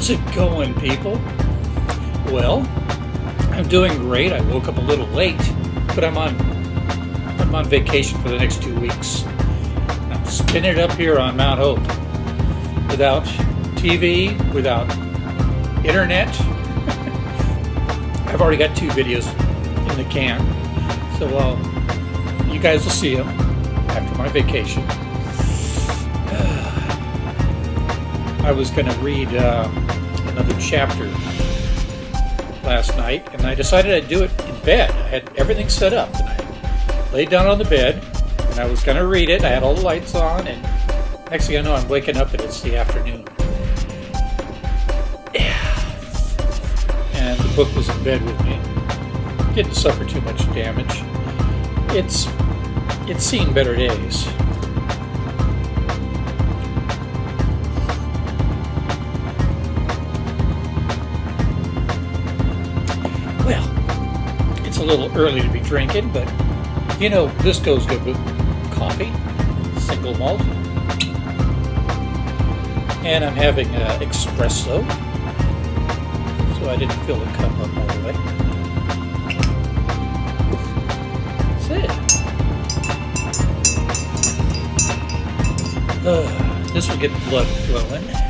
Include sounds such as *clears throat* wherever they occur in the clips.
How's it going, people? Well, I'm doing great. I woke up a little late, but I'm on I'm on vacation for the next two weeks. I'm spinning it up here on Mount Hope without TV, without internet. *laughs* I've already got two videos in the can, so uh, you guys will see them after my vacation. I was going to read uh, another chapter last night, and I decided I'd do it in bed. I had everything set up, and I laid down on the bed, and I was going to read it. I had all the lights on, and next thing I know, I'm waking up, and it's the afternoon. And the book was in bed with me. Didn't suffer too much damage. It's it's seen better days. Little early to be drinking, but you know, this goes good with coffee, single malt. And I'm having uh, espresso, so I didn't fill the cup up all the way. That's it. Uh, this will get the blood flowing.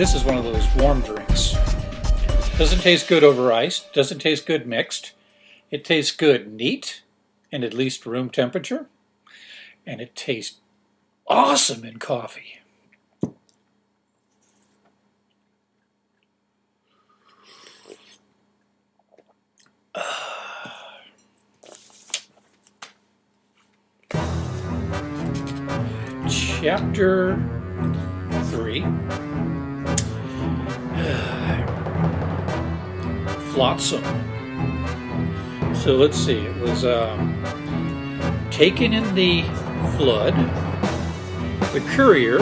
This is one of those warm drinks. Doesn't taste good over ice, doesn't taste good mixed. It tastes good neat and at least room temperature. And it tastes awesome in coffee. *sighs* Chapter 3 Flotsam. So let's see, it was um, taken in the flood, the courier,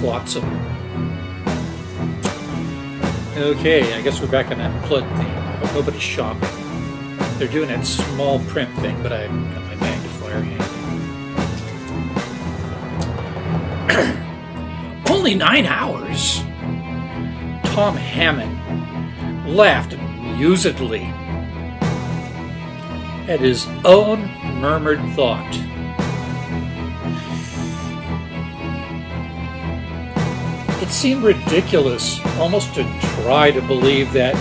Flotsam. Okay, I guess we're back on that flood. I hope nobody's shopping. They're doing that small print thing, but I've got my magnifier handy. *clears throat* Only nine hours? Tom Hammond laughed amusedly at his own murmured thought. It seemed ridiculous almost to try to believe that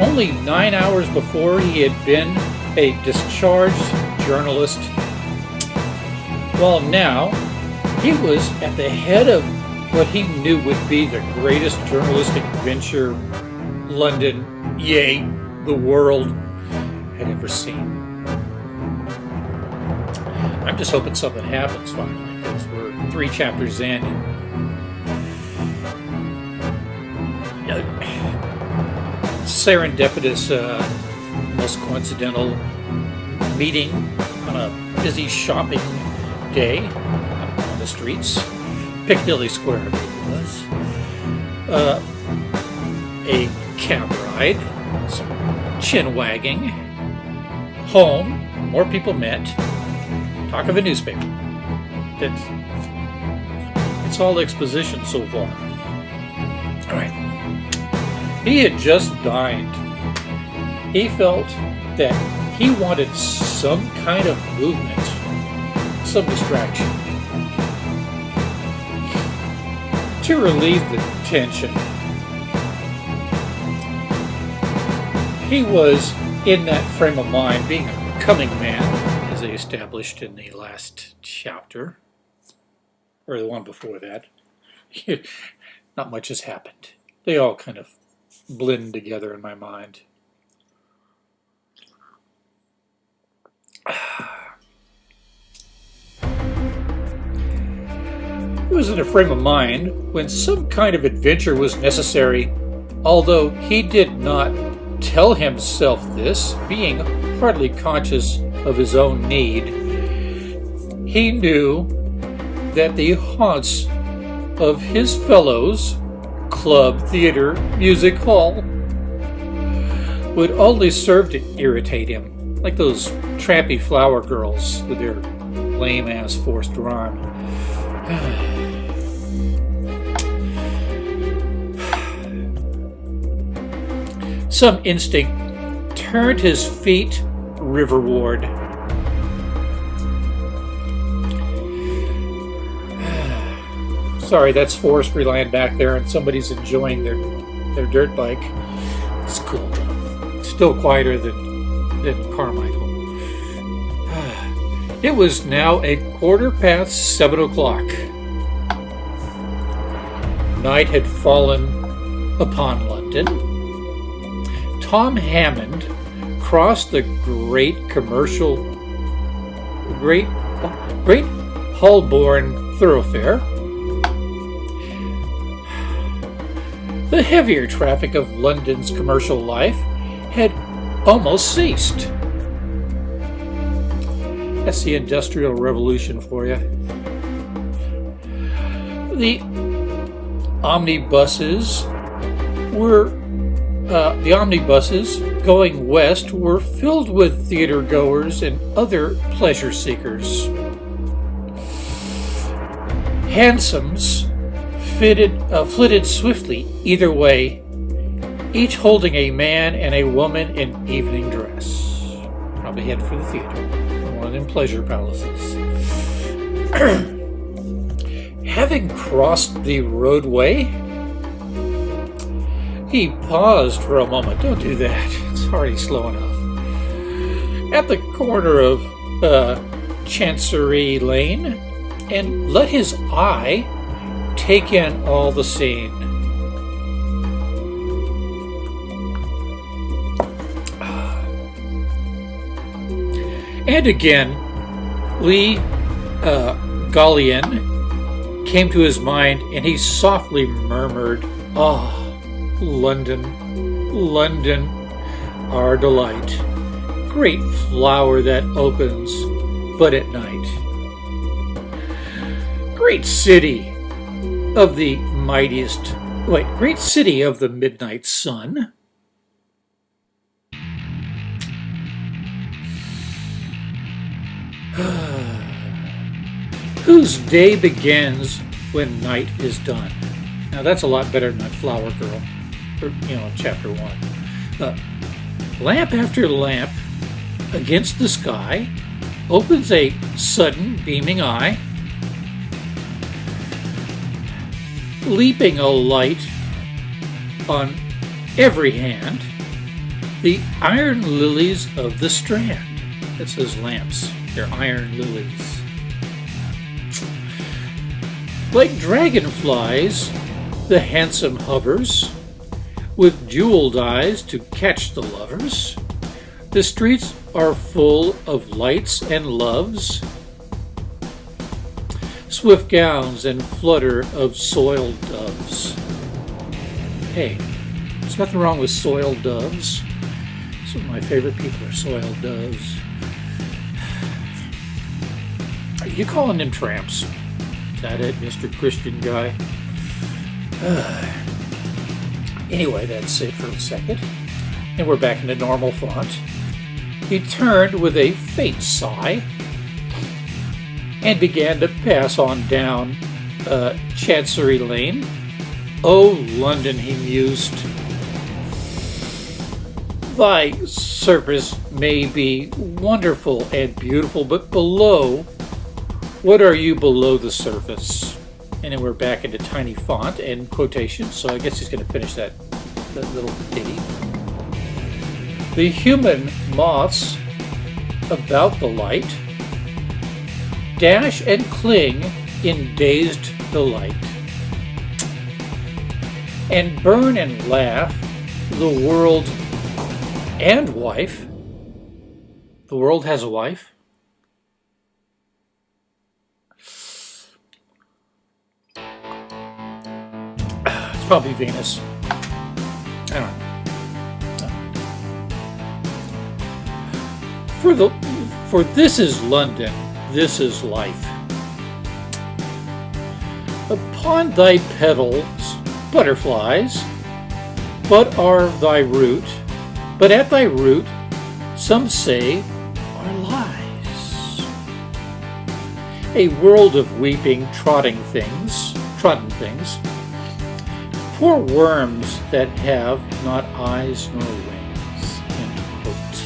only nine hours before he had been a discharged journalist, while now he was at the head of what he knew would be the greatest journalistic venture London, yea, the world had ever seen. I'm just hoping something happens finally, because we're three chapters in. And, serendipitous, uh, most coincidental meeting on a busy shopping day on the streets. Piccadilly Square, I it was. Uh, a cab ride, some chin wagging, home, more people met, talk of a newspaper. That's, it's all exposition so far. All right. He had just dined. He felt that he wanted some kind of movement, some distraction. To relieve the tension, he was in that frame of mind, being a coming man, as they established in the last chapter, or the one before that. *laughs* Not much has happened. They all kind of blend together in my mind. *sighs* He was in a frame of mind when some kind of adventure was necessary, although he did not tell himself this, being hardly conscious of his own need. He knew that the haunts of his fellows, club, theater, music hall, would only serve to irritate him, like those trampy flower girls with their lame ass forced rhyme. *sighs* Some instinct turned his feet riverward. *sighs* Sorry, that's forestry land back there, and somebody's enjoying their their dirt bike. It's cool. Still quieter than than Carmichael. *sighs* It was now a quarter past seven o'clock. Night had fallen upon London. Tom Hammond crossed the great commercial, great, great Holborn thoroughfare. The heavier traffic of London's commercial life had almost ceased. That's the Industrial Revolution for you. The omnibuses were uh, the omnibuses going west were filled with theater goers and other pleasure seekers. Hansoms fitted, uh, flitted swiftly either way, each holding a man and a woman in evening dress. Probably headed for the theater One in pleasure palaces. *clears throat* Having crossed the roadway, he paused for a moment. Don't do that. It's already slow enough. At the corner of uh, Chancery Lane, and let his eye take in all the scene. And again, Lee uh, Gallienne came to his mind and he softly murmured, Ah, oh, London, London, our delight. Great flower that opens but at night. Great city of the mightiest, wait, great city of the midnight sun. *sighs* Whose day begins when night is done. Now that's a lot better than that flower girl, you know, chapter one. Uh, lamp after lamp against the sky opens a sudden beaming eye, leaping a light on every hand, the iron lilies of the strand. That says lamps. They're iron lilies. Like dragonflies, the handsome hovers, with jeweled eyes to catch the lovers. The streets are full of lights and loves, swift gowns and flutter of soiled doves. Hey, there's nothing wrong with soiled doves. Some of my favorite people are soiled doves. You calling them tramps? Is that it, Mr. Christian guy? *sighs* Uh, anyway, that's it for a second. And we're back in the normal font. He turned with a faint sigh and began to pass on down uh, Chancery Lane. Oh, London, he mused. Thy surface may be wonderful and beautiful, but below what are you below the surface? And then we're back into tiny font and quotations, so I guess he's going to finish that, that little ditty. The human moths about the light dash and cling in dazed delight and burn and laugh the world and wife. The world has a wife. Probably Venus. I don't know. For the for this is London, this is life. Upon thy petals, butterflies, but are thy root, but at thy root some say are lies. A world of weeping, trotting things, trodden things, poor worms that have not eyes nor wings. End quote.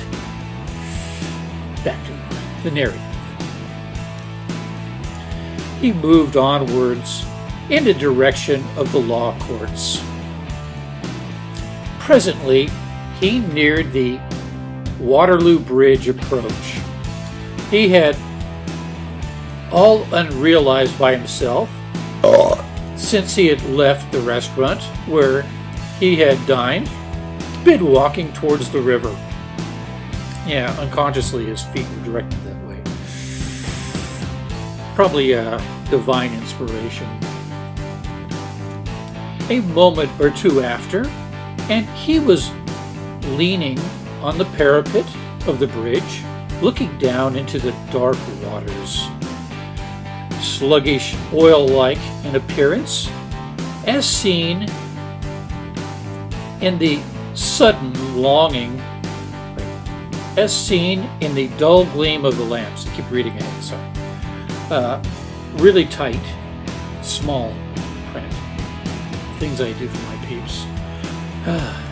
Back to the narrative. He moved onwards in the direction of the law courts. Presently, he neared the Waterloo Bridge approach. He had, all unrealized by himself, oh. Since he had left the restaurant where he had dined, been walking towards the river. Yeah, unconsciously his feet were directed that way. Probably a divine inspiration. A moment or two after, and he was leaning on the parapet of the bridge, looking down into the dark waters. Sluggish, oil-like in appearance, as seen in the sudden longing, as seen in the dull gleam of the lamps. I keep reading it, sorry. Uh, really tight, small print. Things I do for my peeps. *sighs*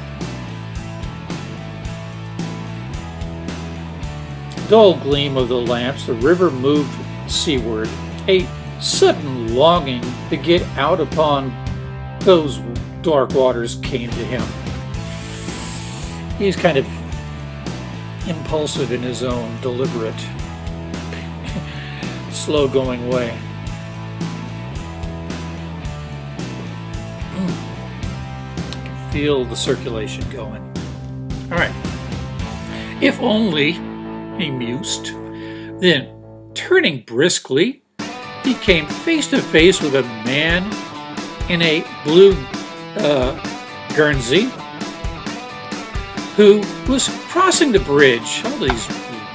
dull gleam of the lamps, the river moved seaward. A sudden longing to get out upon those dark waters came to him. He's kind of impulsive in his own deliberate, *laughs* slow going way. Hmm. Feel the circulation going. All right. If only he mused. Then, turning briskly, he came face to face with a man in a blue uh, Guernsey who was crossing the bridge. All these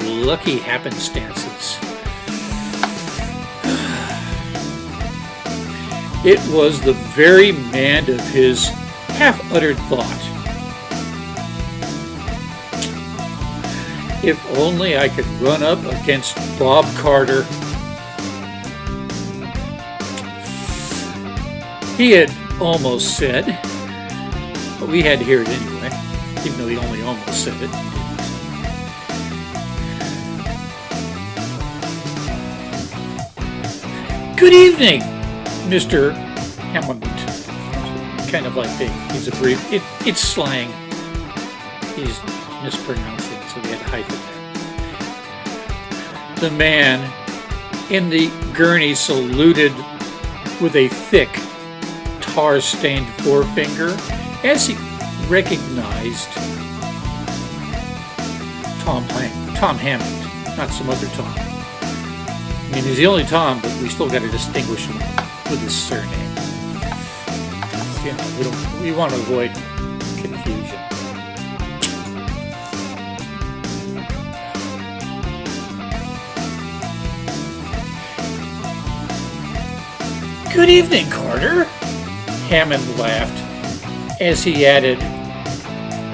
lucky happenstances. *sighs* It was the very man of his half-uttered thought. If only I could run up against Bob Carter. He had almost said, but we had to hear it anyway, even though he only almost said it. Good evening, Mr. Hammond. Kind of like the, he's a brief, it, it's slang. He's mispronouncing so we had hyphen there. The man in the Guernsey saluted with a thick, tar-stained forefinger as he recognized Tom, Tom Hammond, not some other Tom. I mean, he's the only Tom, but we still got to distinguish him with his surname. You know, we don't. We want to avoid confusion. Good evening, Carter. Hammond laughed as he added,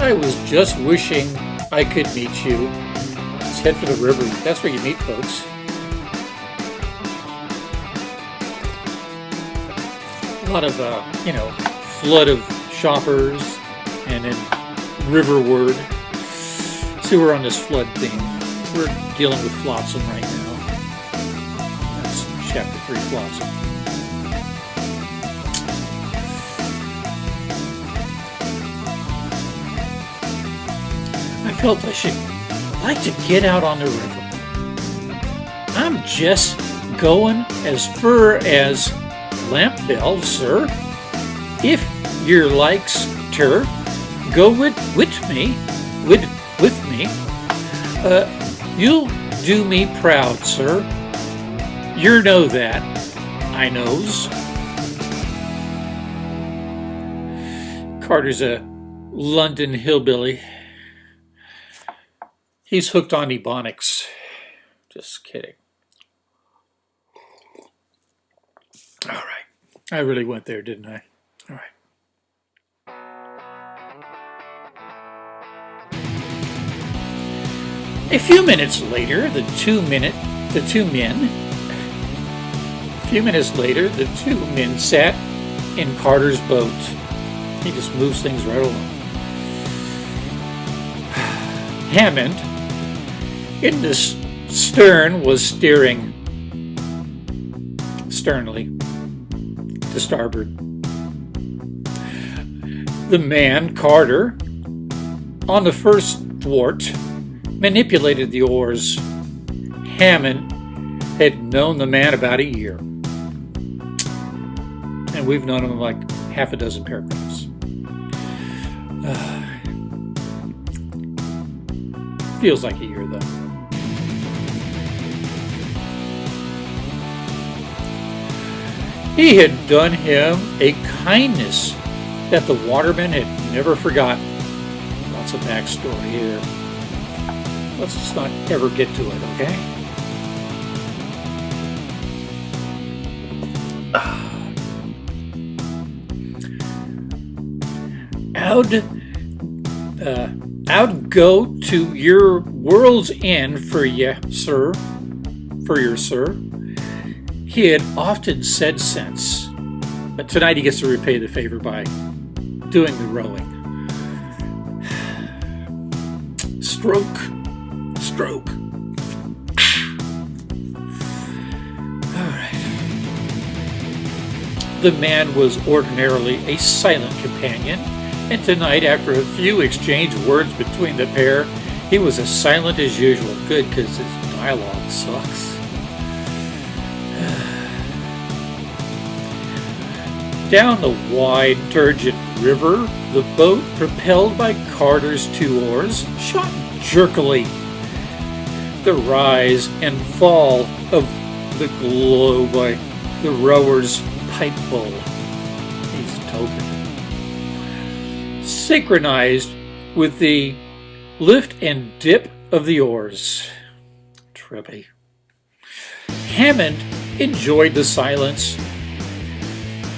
I was just wishing I could meet you. Let's head for the river. That's where you meet folks. A lot of, uh, you know, flood of shoppers and then riverward. See, we're on this flood theme. We're dealing with flotsam right now. That's chapter 3 flotsam. Felt I should like to get out on the river. I'm just going as fur as Lambeth sir. If your likes ter, go with, with me, with, with me. Uh, you'll do me proud, sir. You know that, I knows. Carter's a London hillbilly. He's hooked on Ebonics. Just kidding. All right. I really went there, didn't I? All right. A few minutes later, the two minute the two men a few minutes later, the two men sat in Carter's boat. He just moves things right along. *sighs* Hammond in the stern was steering sternly to starboard. The man, Carter, on the first thwart, manipulated the oars. Hammond had known the man about a year. And we've known him like half a dozen paragraphs. Uh, *sighs* feels like a year, though. He had done him a kindness that the waterman had never forgotten. Lots of backstory here. Let's just not ever get to it, okay? *sighs* Out, uh, out go to your world's end for ye, sir, for your sir. He had often said since, but tonight he gets to repay the favor by doing the rowing. *sighs* Stroke, stroke. All right. The man was ordinarily a silent companion, and tonight, after a few exchanged words between the pair, he was as silent as usual. Good, because his dialogue sucks. Down the wide, turgid river, the boat, propelled by Carter's two oars, shot jerkily. The rise and fall of the glow by the rower's pipe bowl. He's token. Synchronized with the lift and dip of the oars. Trippy. Hammond enjoyed the silence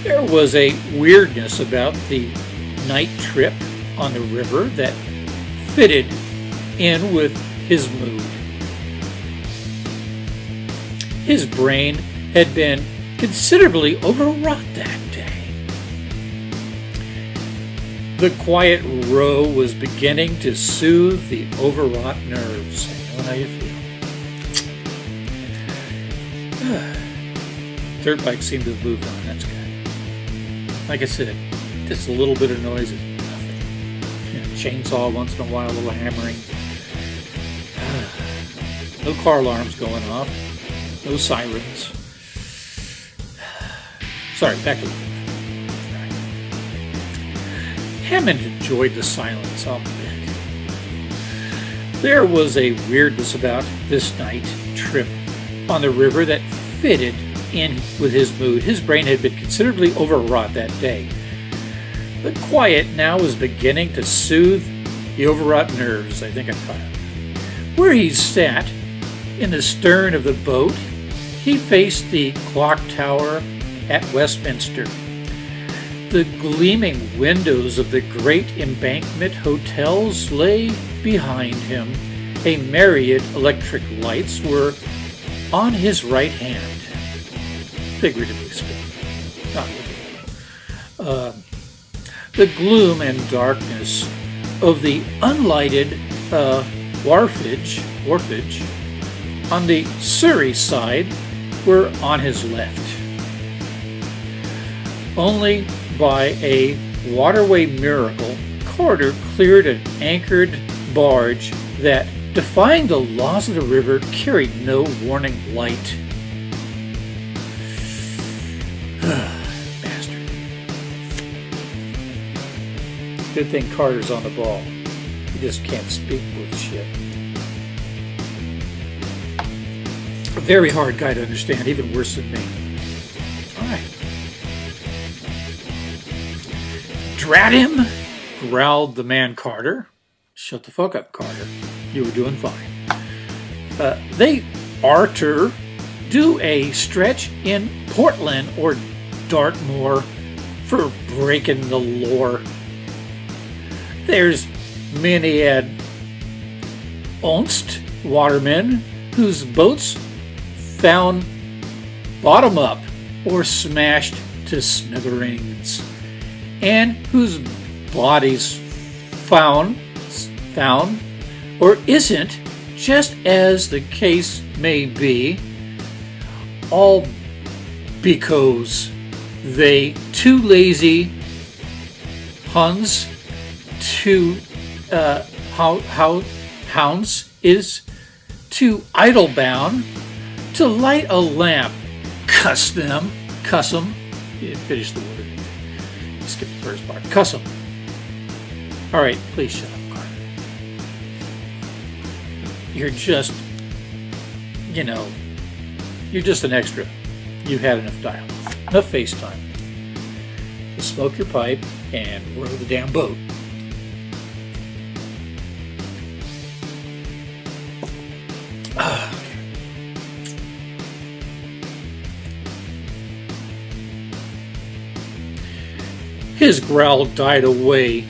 there was a weirdness about the night trip on the river that fitted in with his mood. His brain had been considerably overwrought that day. The quiet row was beginning to soothe the overwrought nerves. How you feel. *sighs* Dirt bike seemed to have moved on. That's good. Like I said, just a little bit of noise is nothing. You know, chainsaw once in a while, a little hammering. *sighs* No car alarms going off. No sirens. *sighs* Sorry, back to Hammond enjoyed the silence, I'll bet. There was a weirdness about this night trip on the river that fitted in with his mood. His brain had been considerably overwrought that day. The quiet now was beginning to soothe the overwrought nerves, I think I caught it. Where he sat, in the stern of the boat, he faced the clock tower at Westminster. The gleaming windows of the great embankment hotels lay behind him. A myriad electric lights were on his right hand figuratively speaking, not. Uh, the gloom and darkness of the unlighted uh, wharfage, wharfage on the Surrey side were on his left. Only by a waterway miracle, Carter cleared an anchored barge that, defying the laws of the river, carried no warning light. Good thing Carter's on the ball. He just can't speak with shit. A very hard guy to understand, even worse than me. Alright. Drat him! growled the man Carter. Shut the fuck up, Carter. You were doing fine. Uh, they Arter do a stretch in Portland or Dartmoor for breaking the lore. There's many a onst watermen whose boats found bottom up or smashed to smithereens, and whose bodies found, found or isn't, just as the case may be, all because they too lazy Huns to uh, how how hounds is to idle bound to light a lamp. Cuss them, cuss them. Finish the word. Skip the first part. Cuss them. All right, please shut up, Carter. You're just, you know, you're just an extra. You've had enough dialogue, enough FaceTime. Just smoke your pipe and row the damn boat. His growl died away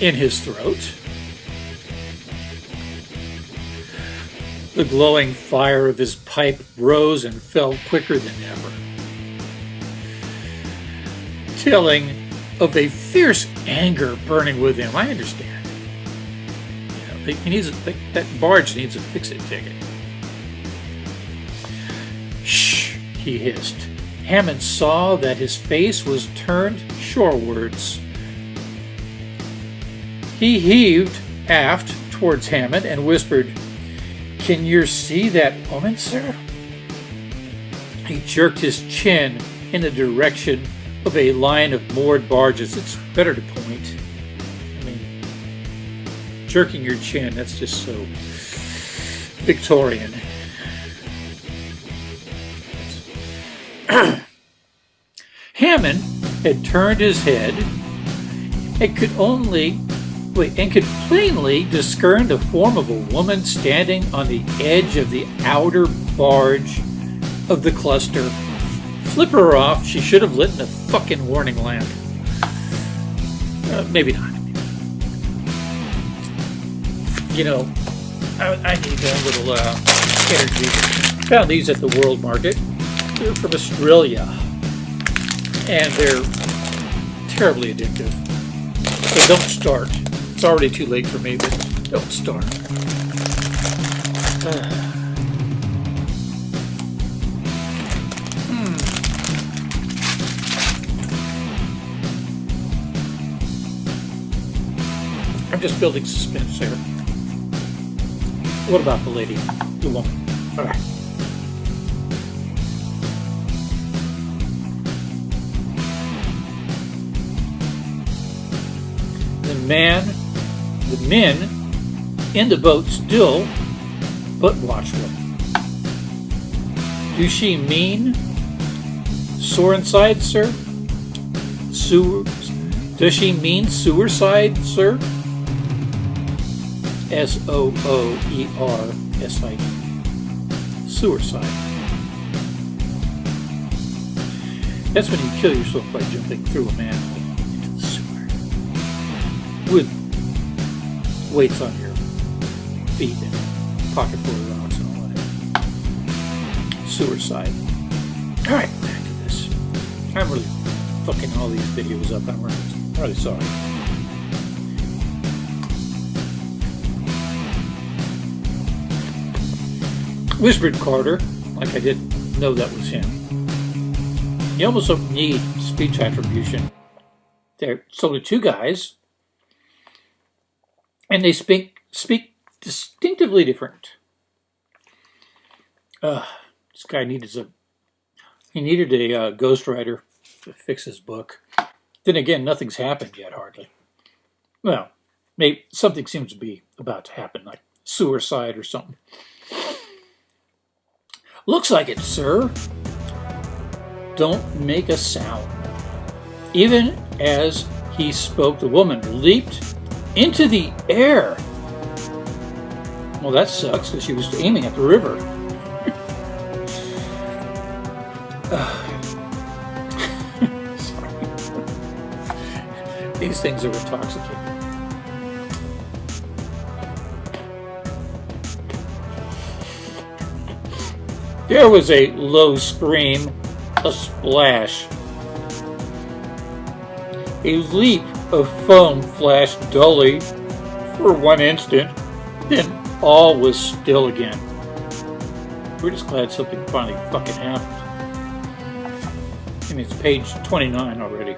in his throat. The glowing fire of his pipe rose and fell quicker than ever, telling of a fierce anger burning within him. I understand. Know, he needs a, that barge needs a fix-it ticket. Shh, he hissed. Hammond saw that his face was turned shorewards. He heaved aft towards Hammond and whispered, Can you see that woman, sir? He jerked his chin in the direction of a line of moored barges. It's better to point. I mean, jerking your chin, that's just so Victorian. *clears throat* Hammond had turned his head and could only wait, and could plainly discern the form of a woman standing on the edge of the outer barge of the cluster. Flip her off, she should have lit the fucking warning lamp. Uh, maybe not. You know, I, I need a little uh, energy. Found these at the World Market. They're from Australia and they're terribly addictive. So don't start. It's already too late for me, but don't start. *sighs* I'm just building suspense here. What about the lady, the woman? All right. Man, the men in the boat still but watchful. Do she mean sore inside, sir? Sewer, does she mean suicide, sir? S O O E R S I D. Suicide. That's when you kill yourself by jumping through a manhole weights on your feet and pocket full of rocks and all that. Suicide. Alright, back to this. I'm really fucking all these videos up. I'm really, really sorry. Whispered Carter, like I didn't know that was him. You almost don't need speech attribution. There, so two guys and they speak speak distinctively different. Uh, this guy needed a he needed a uh, ghostwriter to fix his book. Then again, nothing's happened yet, hardly. Well, maybe something seems to be about to happen, like suicide or something. Looks like it, sir. Don't make a sound. Even as he spoke, the woman leaped into the air. Well, that sucks because she was aiming at the river. *laughs* These things are intoxicating. There was a low scream, a splash, a leap of foam flashed dully for one instant, then all was still again. We're just glad something finally fucking happened. I mean, it's page 29 already.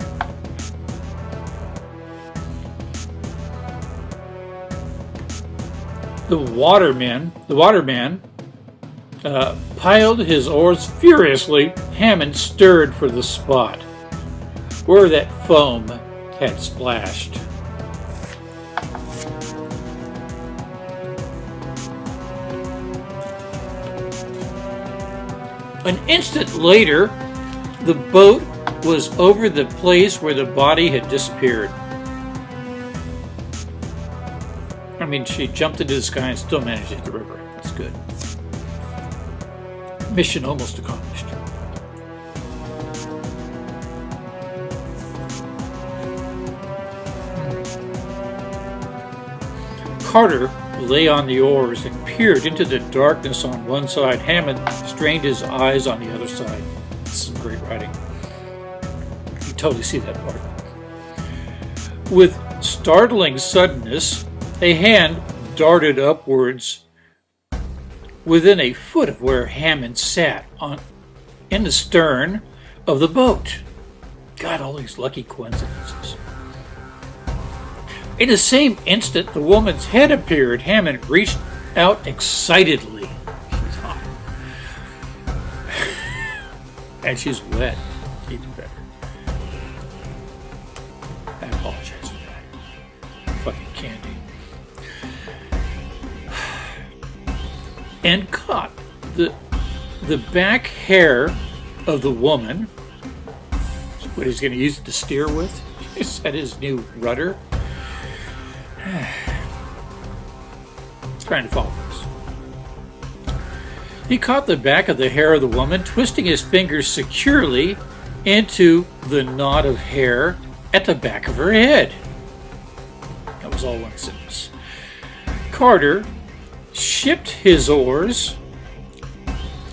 The waterman, the waterman, uh, piled his oars furiously. Hammond stirred for the spot where that foam had splashed. An instant later, the boat was over the place where the body had disappeared. I mean, she jumped into the sky and still managed to hit the river. That's good. Mission almost accomplished. Carter lay on the oars and peered into the darkness on one side. Hammond strained his eyes on the other side. This is great writing. You totally see that part. With startling suddenness, a hand darted upwards within a foot of where Hammond sat on in the stern of the boat. God, all these lucky coincidences. In the same instant, the woman's head appeared. Hammond reached out excitedly. She's hot. and she's wet. Even better. I apologize for that. Fucking candy. And caught the the back hair of the woman. What he's going to use it to steer with. *laughs* Is that his new rudder? Trying to follow this. He caught the back of the hair of the woman, twisting his fingers securely into the knot of hair at the back of her head. That was all one sentence. Carter shipped his oars,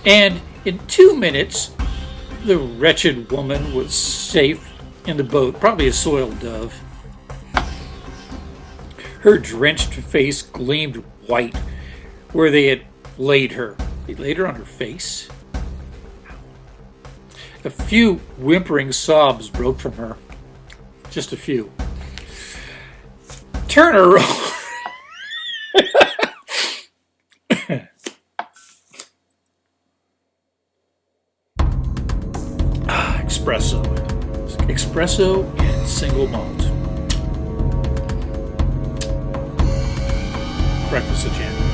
and in two minutes, the wretched woman was safe in the boat, probably a soiled dove. Her drenched face gleamed white where they had laid her. They laid her on her face. A few whimpering sobs broke from her. Just a few. Turn her *laughs* over. ah, espresso. Espresso and single malt. Breakfast of Champions.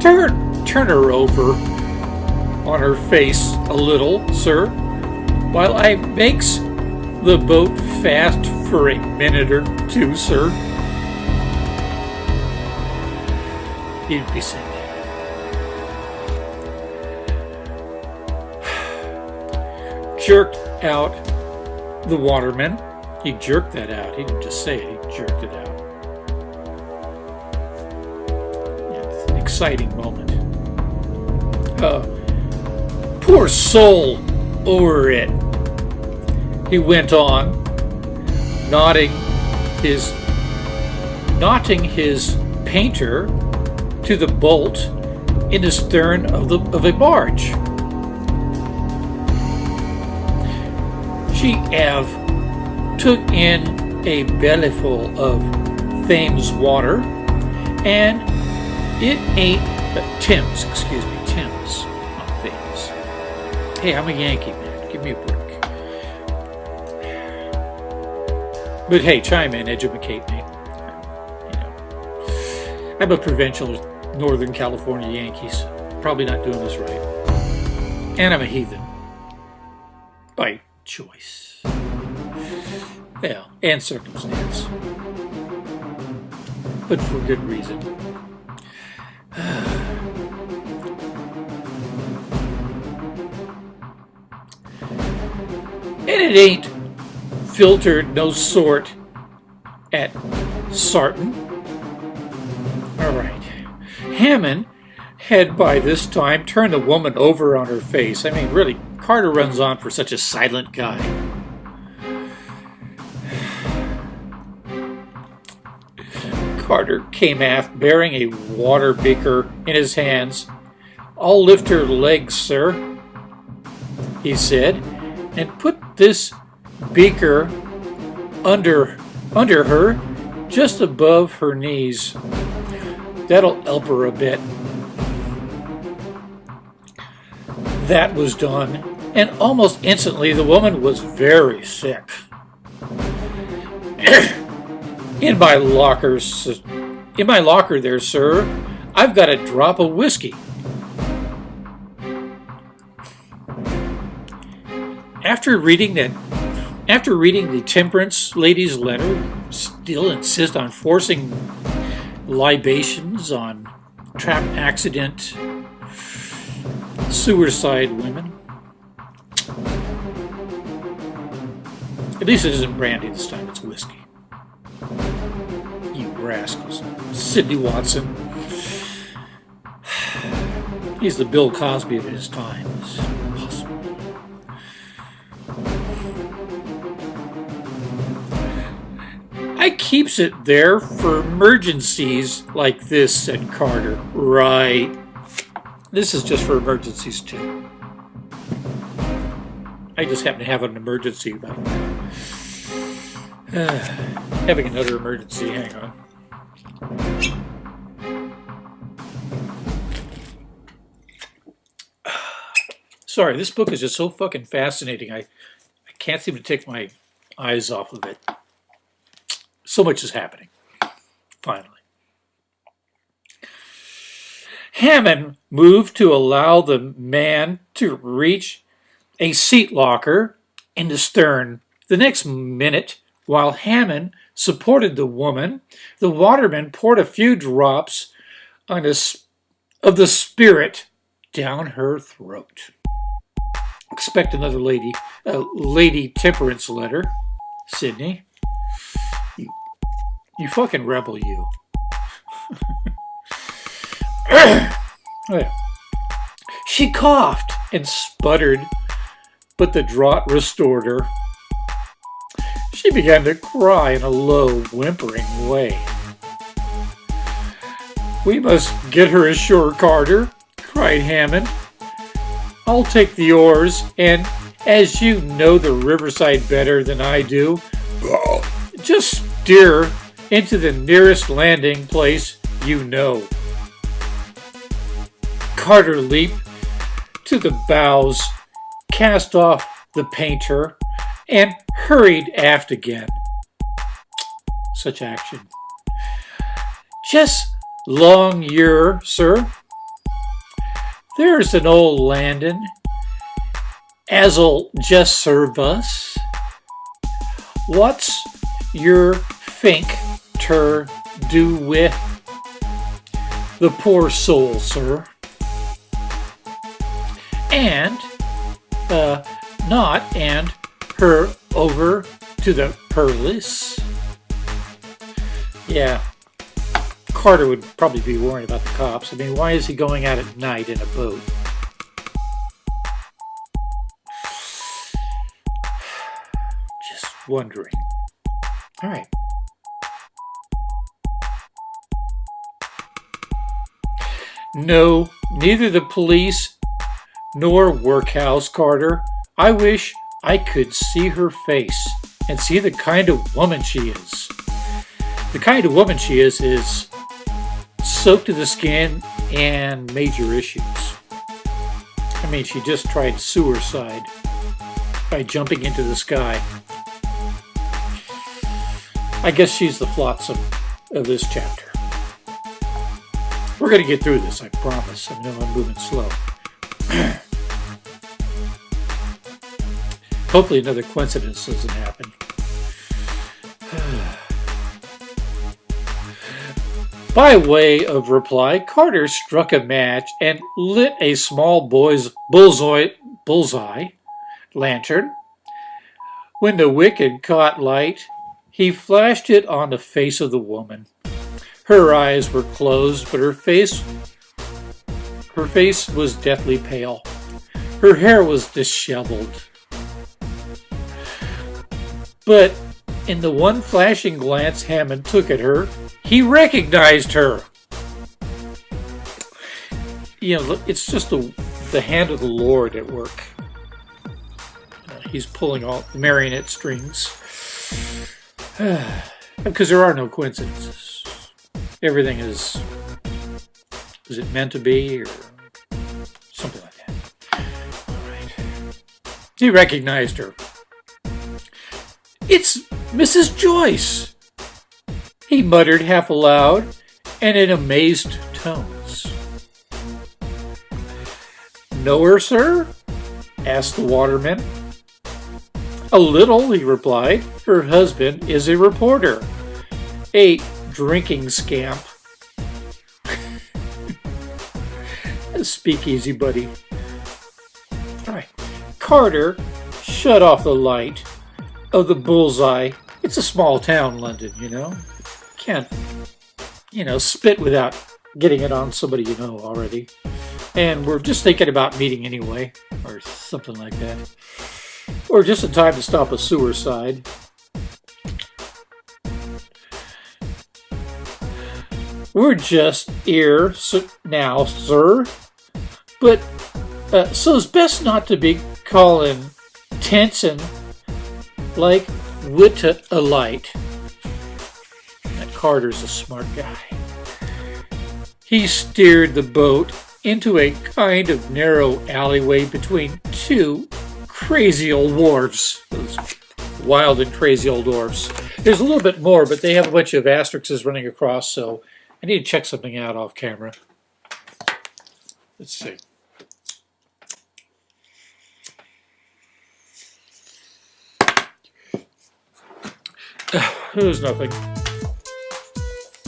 Turn, turn her over on her face a little, sir, while I makes the boat fast for a minute or two, sir. You'd be sick. Jerked out the waterman. He jerked that out. He didn't just say it, he jerked it out. It's an exciting moment. Uh, poor soul over it. He went on, nodding his knotting his painter to the bolt in the stern of the of a barge. Ave took in a bellyful of Thames water, and it ain't uh, Thames, excuse me, Thames, not Thames. Hey, I'm a Yankee man. Give me a break. But hey, chime in, educate me. You know, I'm a provincial Northern California Yankees. Probably not doing this right. And I'm a heathen. By choice. Well, and circumstance. But for good reason. *sighs* And it ain't filtered no sort at Sarton. All right. Hammond had by this time turned the woman over on her face. I mean, really, Carter runs on for such a silent guy. Carter came aft bearing a water beaker in his hands. I'll lift her legs, sir, he said, and put this beaker under, under her, just above her knees. That'll help her a bit. That was done, and almost instantly the woman was very sick. *coughs* in my lockers, in my locker there, sir, I've got a drop of whiskey. After reading that, after reading the temperance lady's letter, still insist on forcing libations on trap accident suicide women. At least it isn't brandy this time, it's whiskey. You rascals. Sidney Watson. He's the Bill Cosby of his time. I keeps it there for emergencies like this, said Carter. Right. This is just for emergencies too. I just happen to have an emergency about uh, Eh. having another emergency. Hang on. Sorry, this book is just so fucking fascinating. I, I can't seem to take my eyes off of it. So much is happening. Finally. Hammond moved to allow the man to reach a seat locker in the stern. The next minute, while Hammond supported the woman, the waterman poured a few drops of the spirit down her throat. Expect another lady, a lady temperance letter, Sidney. You, you fucking rebel, you. oh, *laughs* yeah. She coughed and sputtered, but the draught restored her. She began to cry in a low, whimpering way. We must get her ashore, Carter, cried Hammond. I'll take the oars, and as you know the riverside better than I do, *laughs* just steer into the nearest landing place you know. Carter leaped to the bows, cast off the painter, and hurried aft again. Such action. Just long year, sir. There's an old landin' as'll just serve us. What's your think ter do with the poor soul, sir? and uh, not and her over to the Perlis. Yeah, Carter would probably be worried about the cops. I mean, why is he going out at night in a boat? *sighs* Just wondering. All right. No, neither the police nor workhouse, Carter. I wish I could see her face and see the kind of woman she is. The kind of woman she is is soaked to the skin and major issues. I mean, she just tried suicide by jumping into the sky. I guess she's the flotsam of this chapter. We're going to get through this, I promise. I know I'm moving slow. *clears throat* Hopefully another coincidence doesn't happen. *sighs* By way of reply, Carter struck a match and lit a small boy's bullseye, bullseye lantern. When the wick had caught light, He flashed it on the face of the woman. Her eyes were closed, but her face her face was deathly pale. Her hair was disheveled. But in the one flashing glance Hammond took at her, he recognized her. You know, it's just the, the hand of the Lord at work. Uh, he's pulling all the marionette strings. *sighs* because there are no coincidences. Everything is, is it meant to be or something like that. All right. He recognized her. It's Mrs. Joyce, he muttered half aloud and in amazed tones. Know her, sir? asked the waterman. A little, he replied. Her husband is a reporter, a drinking scamp. *laughs* speakeasy buddy. All right. Carter shut off the light of the bullseye. It's a small town, London, you know. Can't, you know, spit without getting it on somebody you know already. And we're just thinking about meeting anyway, or something like that. Or just in time to stop a suicide. We're just here now, sir. But uh, so it's best not to be calling Tenson like wit a light. That Carter's a smart guy. He steered the boat into a kind of narrow alleyway between two crazy old wharves. Those wild and crazy old wharves. There's a little bit more, but they have a bunch of asterisks running across, so I need to check something out off camera. Let's see. *sighs* There's nothing.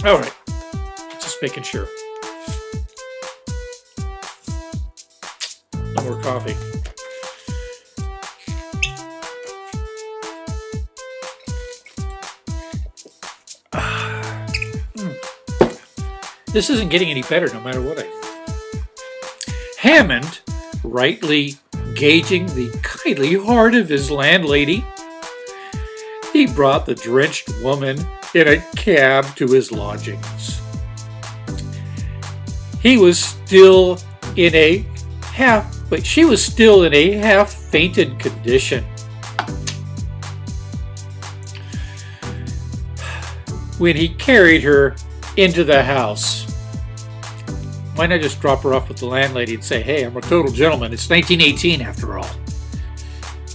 All right. Just making sure. No more coffee. *sighs* This isn't getting any better no matter what I do. Hammond, rightly gauging the kindly heart of his landlady, brought the drenched woman in a cab to his lodgings. He was still in a half, but she was still in a half fainted condition. When he carried her into the house, why not just drop her off with the landlady and say, hey, I'm a total gentleman. It's 1918 after all.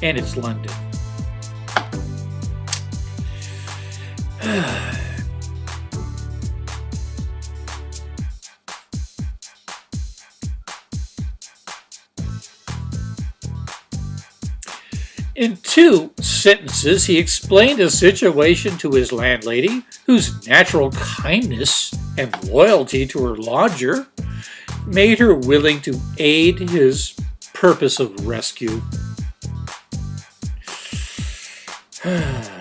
And it's London. In two sentences, he explained the situation to his landlady, whose natural kindness and loyalty to her lodger made her willing to aid his purpose of rescue. *sighs* *sighs*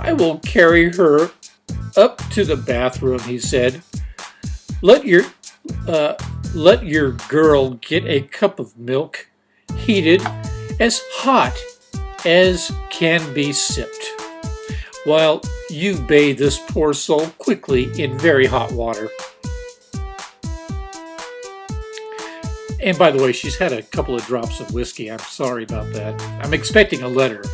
I will carry her up to the bathroom, he said. Let your uh, let your girl get a cup of milk, heated as hot as can be sipped, while you bathe this poor soul quickly in very hot water. And by the way, she's had a couple of drops of whiskey. I'm sorry about that. I'm expecting a letter.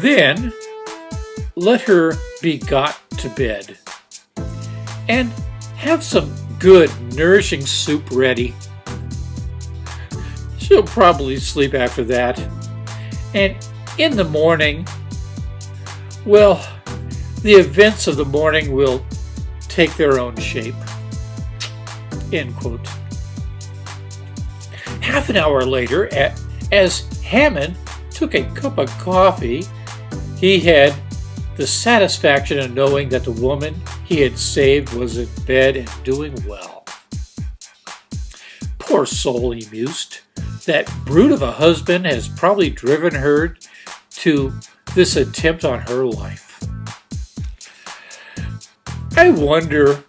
Then, let her be got to bed. And have some good, nourishing soup ready. She'll probably sleep after that. And in the morning, well, the events of the morning will take their own shape. End quote. Half an hour later, as Hammond took a cup of coffee, he had the satisfaction of knowing that the woman he had saved was in bed and doing well. Poor soul, he mused. That brute of a husband has probably driven her to this attempt on her life. I wonder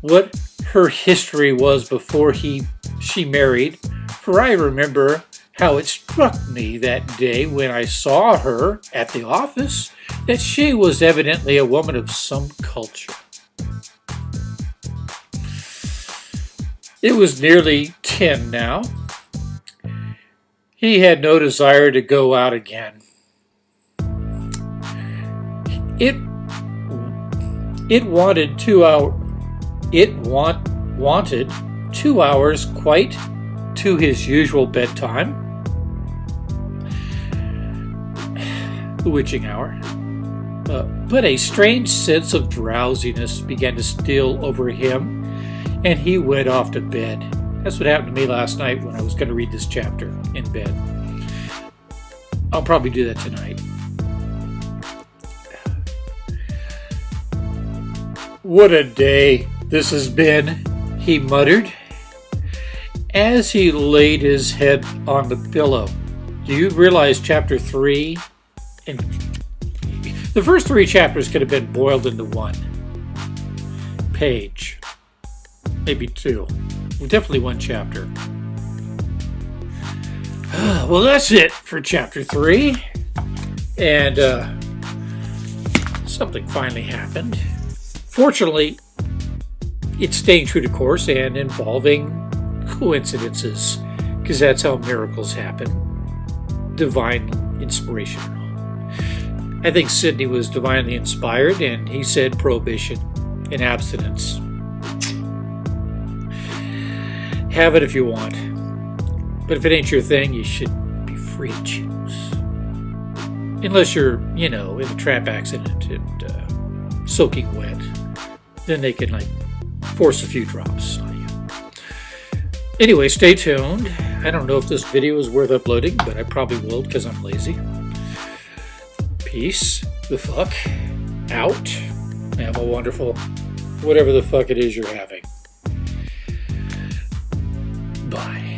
what her history was before he she married, for I remember how it struck me that day when I saw her at the office that she was evidently a woman of some culture. It was nearly ten now. He had no desire to go out again. It it wanted two hour it want wanted two hours quite to his usual bedtime. The witching hour. Uh, but a strange sense of drowsiness began to steal over him, and he went off to bed. That's what happened to me last night when I was going to read this chapter in bed. I'll probably do that tonight. What a day this has been, he muttered as he laid his head on the pillow. Do you realize chapter 3 the first three chapters could have been boiled into one page, maybe two, well, definitely one chapter. *sighs* Well, that's it for chapter 3. And uh, something finally happened. Fortunately, it's staying true to course and involving coincidences, because that's how miracles happen. Divine inspiration. I think Sidney was divinely inspired, and he said prohibition and abstinence. Have it if you want, but if it ain't your thing, you should be free to choose. Unless you're, you know, in a trap accident and uh, soaking wet, then they can like force a few drops on you. Anyway, stay tuned. I don't know if this video is worth uploading, but I probably will because I'm lazy. Peace the fuck out. Have a wonderful whatever the fuck it is you're having. Bye.